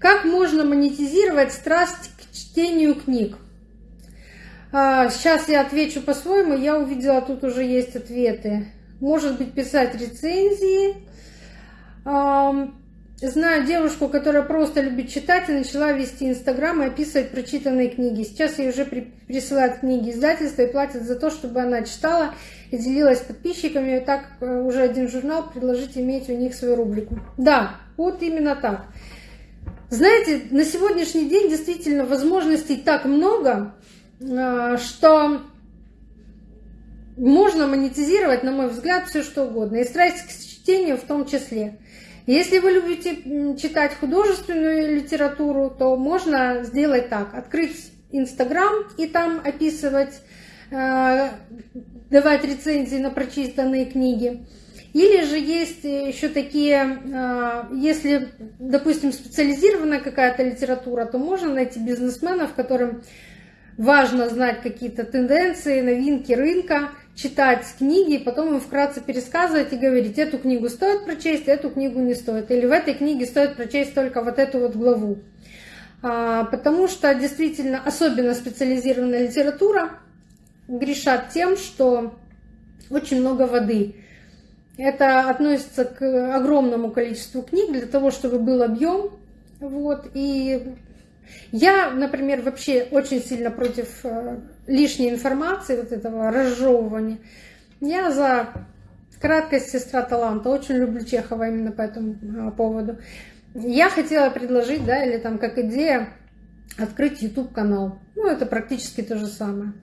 Как можно монетизировать страсть к чтению книг? А, сейчас я отвечу по-своему. Я увидела, тут уже есть ответы. Может быть, писать рецензии. Знаю девушку, которая просто любит читать и начала вести Инстаграм и описывать прочитанные книги. Сейчас ей уже присылают книги издательства и платят за то, чтобы она читала и делилась с подписчиками. И так э, уже один журнал предложить иметь у них свою рубрику. Да, вот именно так. Знаете, на сегодняшний день действительно возможностей так много, э, что можно монетизировать, на мой взгляд, все что угодно. И страсть к чтению в том числе. Если вы любите читать художественную литературу, то можно сделать так. Открыть Инстаграм и там описывать, э, давать рецензии на прочитанные книги. Или же есть еще такие, э, если, допустим, специализированная какая-то литература, то можно найти бизнесменов, которым важно знать какие-то тенденции, новинки рынка, читать книги, и потом им вкратце пересказывать и говорить, эту книгу стоит прочесть, эту книгу не стоит. Или в этой книге стоит прочесть только вот эту вот главу. А, потому что действительно, особенно специализированная литература, грешат тем, что очень много воды. Это относится к огромному количеству книг для того, чтобы был объем. Вот, и я, например, вообще очень сильно против э, лишней информации, вот этого разжевывания. Я за краткость сестра таланта. Очень люблю Чехова именно по этому э, поводу. Я хотела предложить, да, или там как идея, открыть YouTube канал. Ну, это практически то же самое.